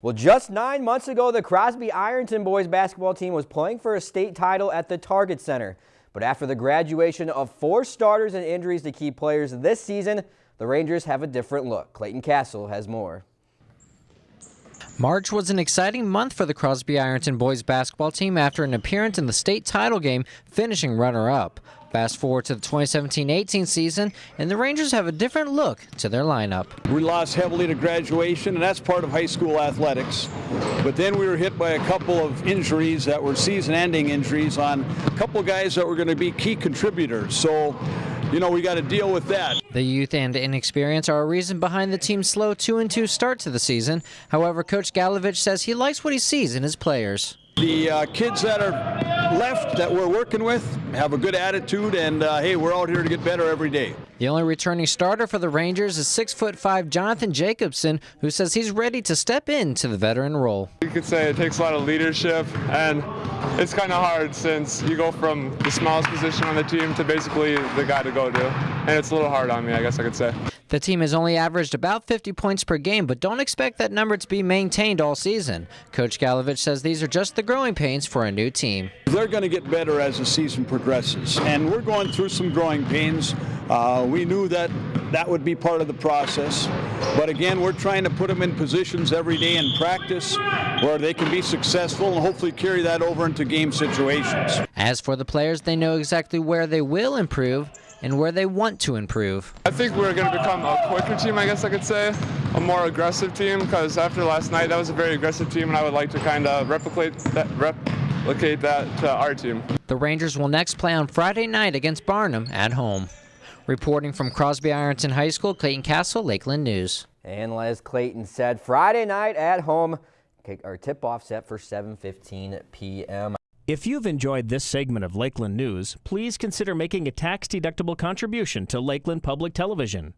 Well, just nine months ago, the Crosby Ironton boys basketball team was playing for a state title at the Target Center. But after the graduation of four starters and injuries to key players this season, the Rangers have a different look. Clayton Castle has more. March was an exciting month for the Crosby Ironton boys basketball team after an appearance in the state title game, finishing runner-up. Fast forward to the 2017-18 season, and the Rangers have a different look to their lineup. We lost heavily to graduation, and that's part of high school athletics. But then we were hit by a couple of injuries that were season-ending injuries on a couple guys that were going to be key contributors. So you know, we got to deal with that. The youth and inexperience are a reason behind the team's slow 2 and 2 start to the season. However, Coach Galovich says he likes what he sees in his players. The uh, kids that are left that we're working with have a good attitude, and uh, hey, we're out here to get better every day. The only returning starter for the Rangers is six foot five Jonathan Jacobson, who says he's ready to step into the veteran role. You could say it takes a lot of leadership, and it's kind of hard since you go from the smallest position on the team to basically the guy to go to, and it's a little hard on me, I guess I could say. The team has only averaged about 50 points per game, but don't expect that number to be maintained all season. Coach Galovich says these are just the growing pains for a new team. They're going to get better as the season progresses, and we're going through some growing pains. Uh, we knew that that would be part of the process, but again, we're trying to put them in positions every day in practice where they can be successful and hopefully carry that over into game situations. As for the players, they know exactly where they will improve and where they want to improve. I think we're going to become a quicker team, I guess I could say, a more aggressive team, because after last night, that was a very aggressive team, and I would like to kind of replicate that, replicate that to our team. The Rangers will next play on Friday night against Barnum at home. Reporting from Crosby Ironton High School, Clayton Castle, Lakeland News. And as Clayton said, Friday night at home, our tip-off set for 7.15 p.m. If you've enjoyed this segment of Lakeland News, please consider making a tax-deductible contribution to Lakeland Public Television.